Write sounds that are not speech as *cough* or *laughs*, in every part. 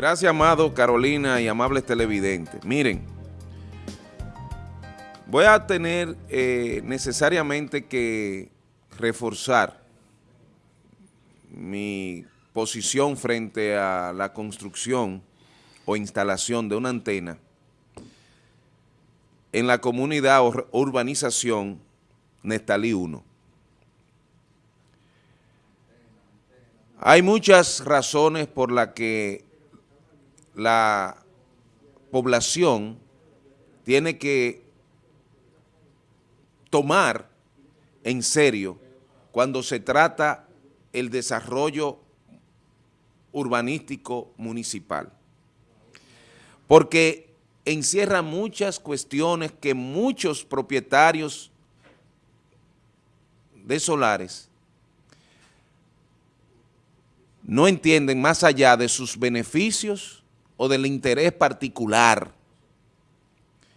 Gracias, amado Carolina y amables televidentes. Miren, voy a tener eh, necesariamente que reforzar mi posición frente a la construcción o instalación de una antena en la comunidad o urbanización Nestalí 1. Hay muchas razones por las que la población tiene que tomar en serio cuando se trata el desarrollo urbanístico municipal. Porque encierra muchas cuestiones que muchos propietarios de solares no entienden más allá de sus beneficios o del interés particular.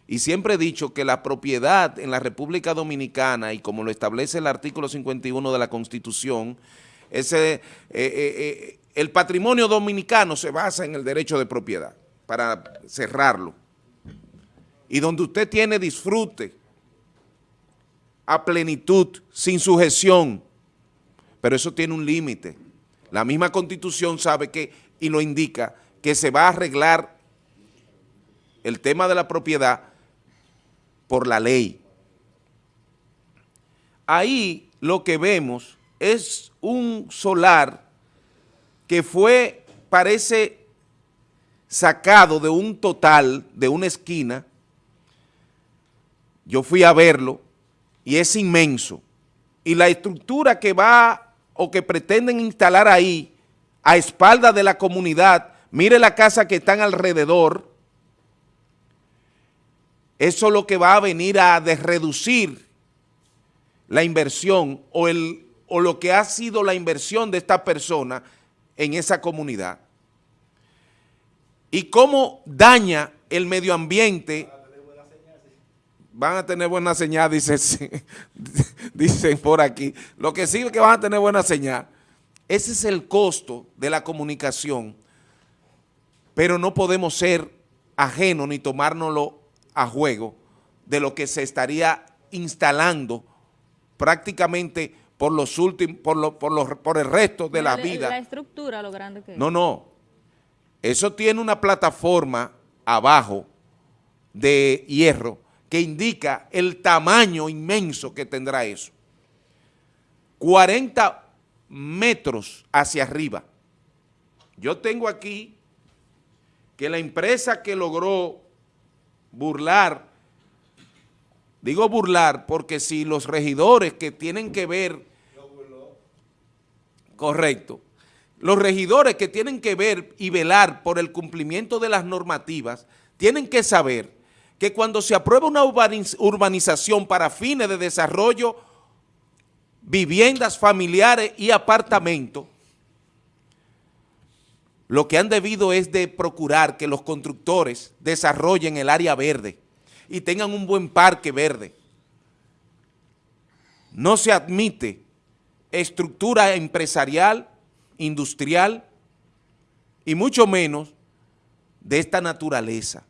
Y siempre he dicho que la propiedad en la República Dominicana, y como lo establece el artículo 51 de la Constitución, ese, eh, eh, eh, el patrimonio dominicano se basa en el derecho de propiedad, para cerrarlo. Y donde usted tiene disfrute a plenitud, sin sujeción, pero eso tiene un límite. La misma Constitución sabe que, y lo indica, que se va a arreglar el tema de la propiedad por la ley. Ahí lo que vemos es un solar que fue, parece, sacado de un total, de una esquina. Yo fui a verlo y es inmenso. Y la estructura que va o que pretenden instalar ahí, a espalda de la comunidad, Mire la casa que están alrededor. Eso es lo que va a venir a reducir la inversión o, el, o lo que ha sido la inversión de esta persona en esa comunidad. Y cómo daña el medio ambiente. Van a tener buena señal, dicen, *laughs* dicen por aquí. Lo que sí es que van a tener buena señal. Ese es el costo de la comunicación pero no podemos ser ajenos ni tomárnoslo a juego de lo que se estaría instalando prácticamente por los últimos, por, por, por el resto de la, vida. La estructura, lo grande que. No, no. Eso tiene una plataforma abajo de hierro que indica el tamaño inmenso que tendrá eso. 40 metros hacia arriba. Yo tengo aquí que la empresa que logró burlar, digo burlar porque si los regidores que tienen que ver, correcto, los regidores que tienen que ver y velar por el cumplimiento de las normativas, tienen que saber que cuando se aprueba una urbanización para fines de desarrollo, viviendas familiares y apartamentos, lo que han debido es de procurar que los constructores desarrollen el área verde y tengan un buen parque verde. No se admite estructura empresarial, industrial y mucho menos de esta naturaleza.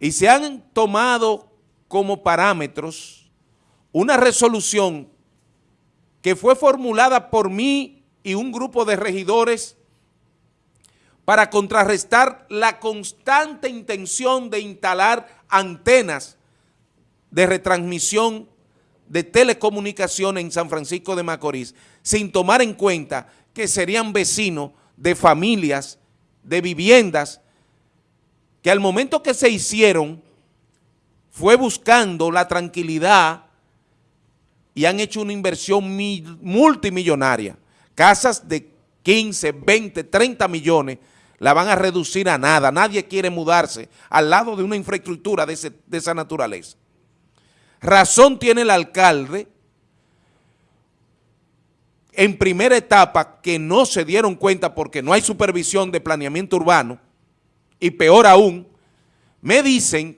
Y se han tomado como parámetros una resolución que fue formulada por mí y un grupo de regidores para contrarrestar la constante intención de instalar antenas de retransmisión de telecomunicaciones en San Francisco de Macorís, sin tomar en cuenta que serían vecinos de familias, de viviendas, que al momento que se hicieron fue buscando la tranquilidad y han hecho una inversión multimillonaria casas de 15, 20, 30 millones, la van a reducir a nada. Nadie quiere mudarse al lado de una infraestructura de, esa naturaleza. Razón tiene el alcalde en primera etapa que no se dieron cuenta porque no hay supervisión de planeamiento urbano y peor aún, me dicen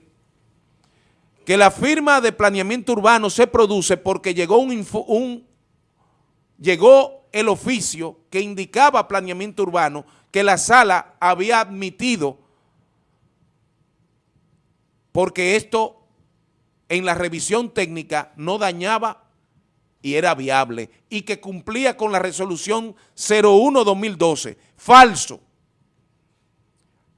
que la firma de planeamiento urbano se produce porque llegó un, un llegó el oficio que indicaba planeamiento urbano que la sala había admitido porque esto en la revisión técnica no dañaba y era viable y que cumplía con la resolución 01-2012. Falso.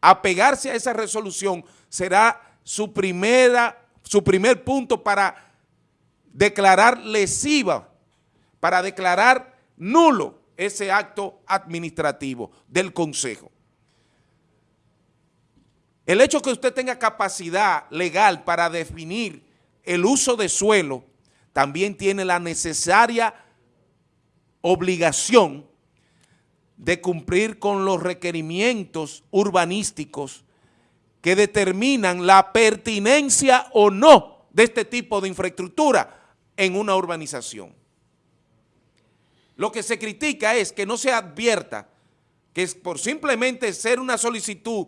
Apegarse a esa resolución será su, primera, su primer punto para declarar lesiva, para declarar nulo ese acto administrativo del Consejo. El hecho que usted tenga capacidad legal para definir el uso de suelo también tiene la necesaria obligación de cumplir con los requerimientos urbanísticos que determinan la pertinencia o no de este tipo de infraestructura en una urbanización. Lo que se critica es que no se advierta que por simplemente ser una solicitud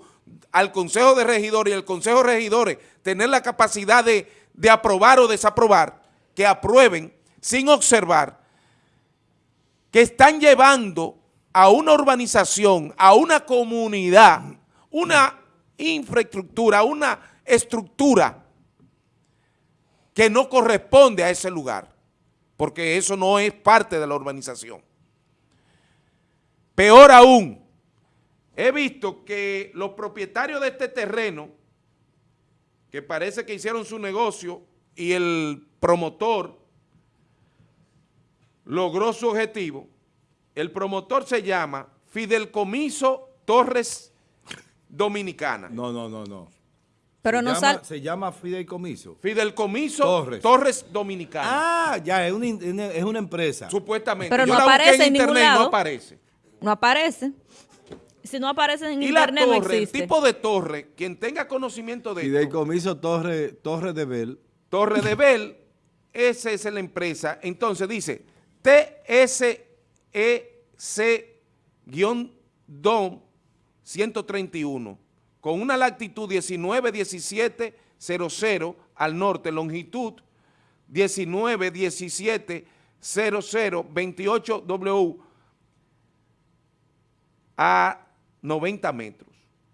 al Consejo de Regidores y al Consejo de Regidores tener la capacidad de, de aprobar o desaprobar, que aprueben sin observar que están llevando a una urbanización, a una comunidad, una infraestructura, una estructura que no corresponde a ese lugar, porque eso no es parte de la urbanización. Peor aún, he visto que los propietarios de este terreno, que parece que hicieron su negocio y el promotor logró su objetivo, el promotor se llama Fidelcomiso Torres Dominicana. No, no, no, no. Pero se no llama, sal... Se llama Fideicomiso. Fideicomiso Torres. Torres, Dominicana. Ah, ya, es una, es una empresa. Supuestamente. Pero Yo no la aparece en ningún internet lado. no aparece. No aparece. Si no aparece en Y la internet no torre, el existe. tipo de torre, quien tenga conocimiento de esto, Fideicomiso Torre, Torre de Bel. Torre de Bell, esa es la empresa. Entonces dice E TSEC-DOM 131, con una latitud 191700 al norte, longitud 191700 28W a 90 metros.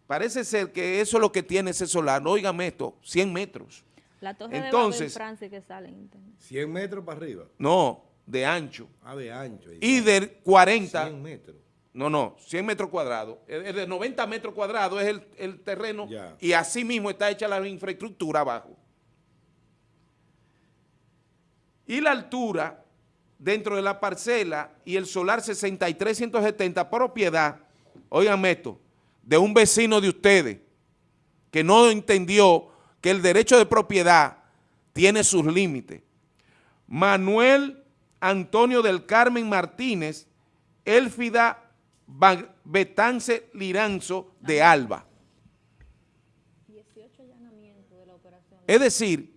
Parece ser que eso es lo que tiene ese solar. No, óigame esto, 100 metros. La torre Entonces- de Francia que sale en internet. 100 metros para arriba. No, de ancho. Ah, de ancho. Y de 40, 100 metros. No, no, 100 metros cuadrados. Es de 90 metros cuadrados es el, el terreno y así mismo está hecha la infraestructura abajo. Y la altura dentro de la parcela y el solar 6370 propiedad, oigan esto, de un vecino de ustedes que no entendió que el derecho de propiedad tiene sus límites. Manuel Antonio del Carmen Martínez, Elfida Ba- Betance Liranzo de Alba. 18 allanamientos de la operación, Es decir,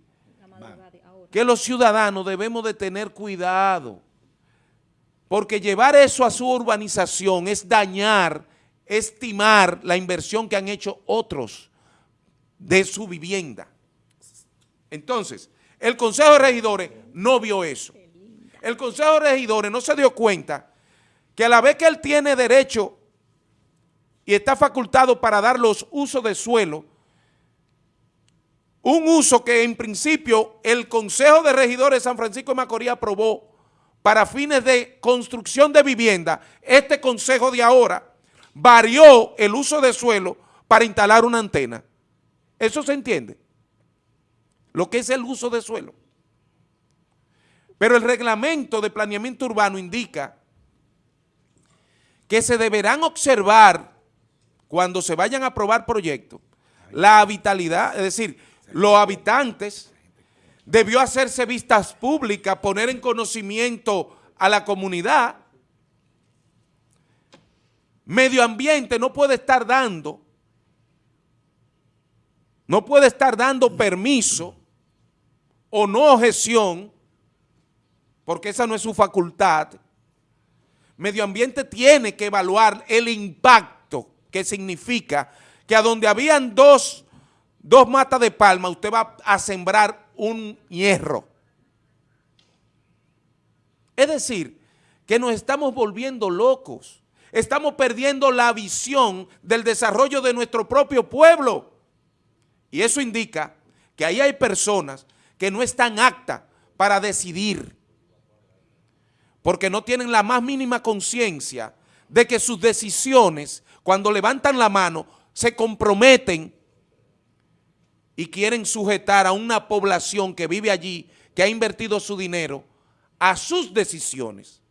que los ciudadanos debemos de tener cuidado, porque llevar eso a su urbanización es dañar, estimar la inversión que han hecho otros de su vivienda. Entonces, el Consejo de Regidores no vio eso. El Consejo de Regidores no se dio cuenta que a la vez que él tiene derecho y está facultado para dar los usos de suelo, un uso que en principio el Consejo de Regidores de San Francisco de Macorís aprobó para fines de construcción de vivienda, este consejo de ahora varió el uso de suelo para instalar una antena. ¿Eso se entiende? Lo que es el uso de suelo. Pero el reglamento de planeamiento urbano indica que se deberán observar cuando se vayan a aprobar proyectos la habitabilidad, es decir, los habitantes, debió hacerse vistas públicas, poner en conocimiento a la comunidad. Medio ambiente no puede estar dando, no puede estar dando permiso o no objeción, porque esa no es su facultad. Medio ambiente tiene que evaluar el impacto que significa que a donde habían dos, dos matas de palma, usted va a sembrar un hierro. Es decir, que nos estamos volviendo locos. Estamos perdiendo la visión del desarrollo de nuestro propio pueblo. Y eso indica que ahí hay personas que no están aptas para decidir, porque no tienen la más mínima conciencia de que sus decisiones, cuando levantan la mano, se comprometen y quieren sujetar a una población que vive allí, que ha invertido su dinero, a sus decisiones.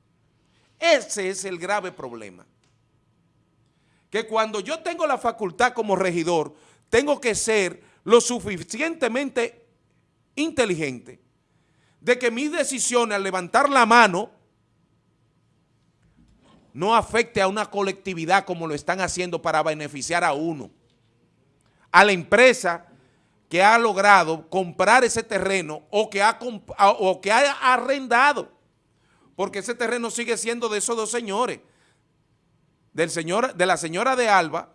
Ese es el grave problema. Que cuando yo tengo la facultad como regidor, tengo que ser lo suficientemente inteligente de que mis decisiones al levantar la mano no afecte a una colectividad como lo están haciendo para beneficiar a uno. A la empresa que ha logrado comprar ese terreno o que ha, o que ha arrendado, porque ese terreno sigue siendo de esos dos señores, del señor, de la señora de Alba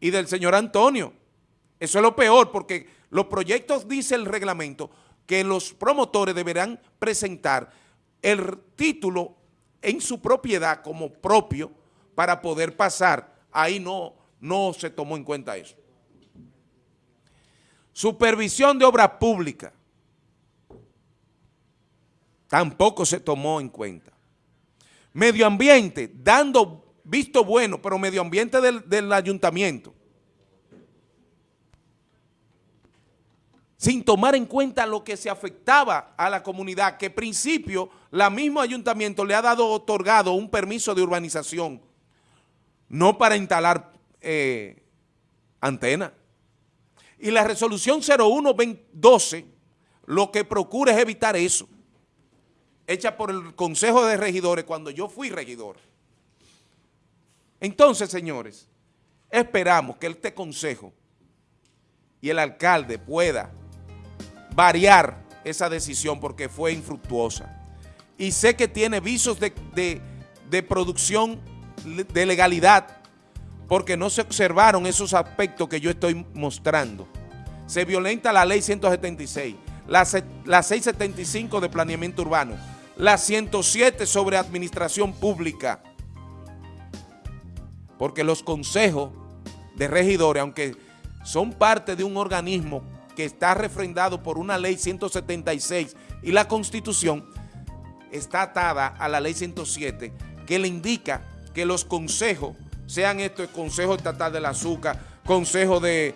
y del señor Antonio. Eso es lo peor, porque los proyectos, dice el reglamento, que los promotores deberán presentar el título en su propiedad como propio para poder pasar. Ahí no, no se tomó en cuenta eso. Supervisión de obras públicas. Tampoco se tomó en cuenta. Medio ambiente, dando visto bueno, pero medio ambiente del, del ayuntamiento. Sin tomar en cuenta lo que se afectaba a la comunidad, que principio la mismo ayuntamiento le ha dado otorgado un permiso de urbanización, no para instalar eh, antenas. Y la resolución 0112 lo que procura es evitar eso, hecha por el Consejo de Regidores cuando yo fui regidor. Entonces, señores, esperamos que este consejo y el alcalde pueda variar esa decisión porque fue infructuosa. Y sé que tiene visos de, de producción de legalidad porque no se observaron esos aspectos que yo estoy mostrando. Se violenta la ley 176, la, la 675 de planeamiento urbano, la 107 sobre administración pública, porque los consejos de regidores, aunque son parte de un organismo que está refrendado por una ley 176 y la Constitución está atada a la ley 107 que le indica que los consejos, sean estos el Consejo Estatal del Azúcar, Consejo de,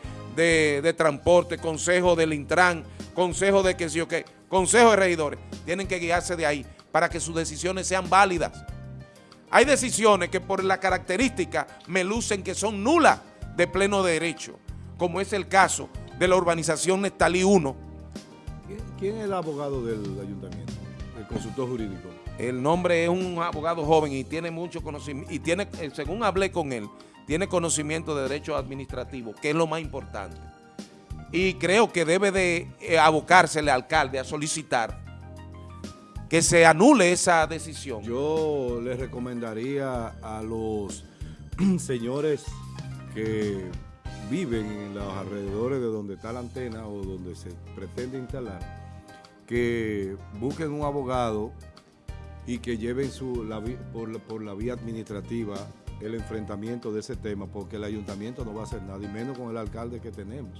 Transporte, Consejo del Intran, Consejo de que sí o qué, Consejo de Regidores, tienen que guiarse de ahí para que sus decisiones sean válidas. Hay decisiones que por la característica me lucen que son nulas de pleno derecho, como es el caso de la urbanización Nestalí 1. ¿Quién, es el abogado del ayuntamiento, el consultor jurídico? El nombre es un abogado joven y tiene mucho conocimiento, y tiene, eh, según hablé con él, tiene conocimiento de derecho administrativo, que es lo más importante. Y creo que debe de eh, abocarse el alcalde a solicitar que se anule esa decisión. Yo le recomendaría a los *clears throat* señores que viven en los alrededores de donde está la antena o donde se pretende instalar, que busquen un abogado y que lleven su, por, la vía administrativa el enfrentamiento de ese tema, porque el ayuntamiento no va a hacer nada, y menos con el alcalde que tenemos.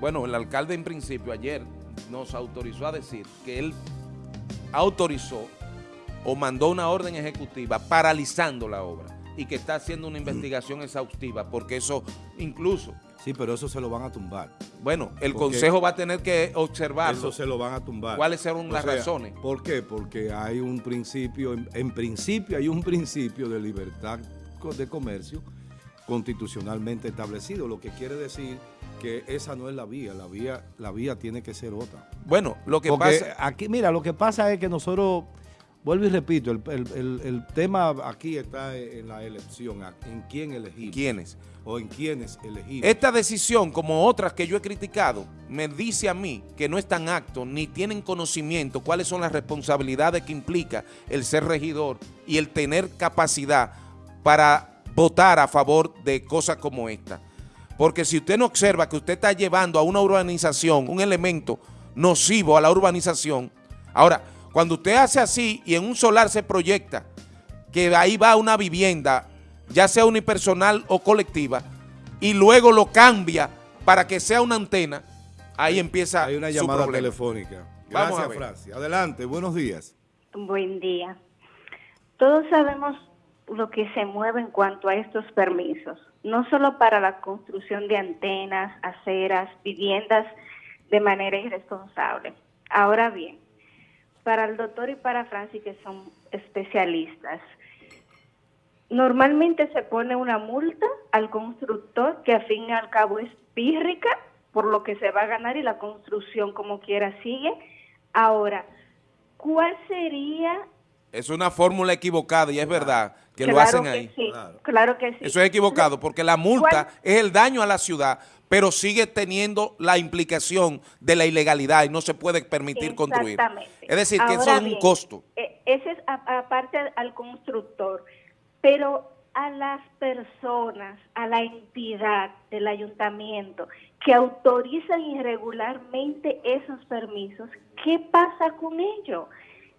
Bueno, el alcalde en principio ayer nos autorizó a decir que él autorizó o mandó una orden ejecutiva paralizando la obra y que está haciendo una investigación exhaustiva, porque eso incluso... Sí, pero eso se lo van a tumbar. Bueno, el Consejo va a tener que observarlo. Eso se lo van a tumbar. ¿Cuáles son las razones? ¿Por qué? Porque hay un principio, en, principio hay un principio de libertad de comercio constitucionalmente establecido, lo que quiere decir que esa no es la vía, la vía, la vía tiene que ser otra. Bueno, lo que pasa... Aquí, mira, lo que pasa es que nosotros Vuelvo y repito, el, tema aquí está en la elección, en quién elegimos. ¿Quiénes? O en quiénes elegimos. Esta decisión, como otras que yo he criticado, me dice a mí que no están actos ni tienen conocimiento cuáles son las responsabilidades que implica el ser regidor y el tener capacidad para votar a favor de cosas como esta. Porque si usted no observa que usted está llevando a una urbanización un elemento nocivo a la urbanización, ahora, Cuando usted hace así y en un solar se proyecta que ahí va una vivienda, ya sea unipersonal o colectiva, y luego lo cambia para que sea una antena, ahí empieza Hay una su llamada problema. telefónica. Vamos a Gracias, ver. Francia. Adelante, buenos días. Buen día. Todos sabemos lo que se mueve en cuanto a estos permisos, no solo para la construcción de antenas, aceras, viviendas de manera irresponsable. Ahora bien, para el doctor y para Francis, que son especialistas, normalmente se pone una multa al constructor que al fin y al cabo es pírrica por lo que se va a ganar y la construcción como quiera sigue. Ahora, ¿cuál sería Es una fórmula equivocada y es verdad que lo Claro hacen que ahí. Sí, Claro. claro. que sí. Eso es equivocado porque la multa ¿Cuál? es el daño a la ciudad, pero sigue teniendo la implicación de la ilegalidad y no se puede permitir construir. Exactamente. Es decir, que eso es un costo. eh, Ese es a- aparte al constructor, pero a las personas, a la entidad del ayuntamiento que autorizan irregularmente esos permisos, ¿qué pasa con ello?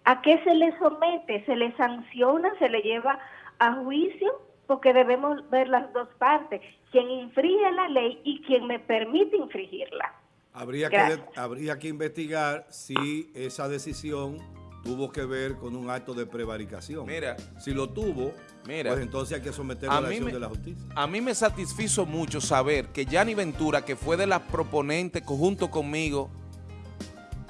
¿A qué se les somete? ¿Se les sanciona? ¿Se le lleva a juicio? Porque debemos ver las dos partes, quien infringe la ley y quien me permite infringirla. Habría que, habría que investigar si esa decisión tuvo que ver con un acto de prevaricación. Mira. Si lo tuvo, Mira. pues entonces hay que someterlo A a la mí acción me- de la justicia. A mí me satisfizo mucho saber que Yanni Ventura, que fue de las proponentes junto conmigo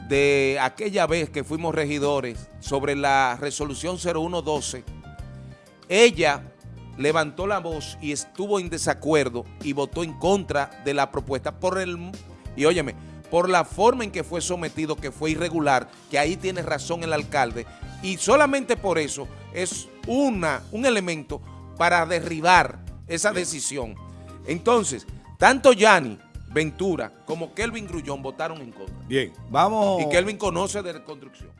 de aquella vez que fuimos regidores sobre la resolución 0112, ella levantó la voz y estuvo en desacuerdo y votó en contra de la propuesta por el, y óyeme, por la forma en que fue sometido, que fue irregular, que ahí tiene razón el alcalde, y solamente por eso es una, un elemento para derribar esa decisión. Entonces, tanto Yanni Ventura como Kelvin Grullón votaron en contra. Bien, vamos. Y Kelvin conoce de construcción.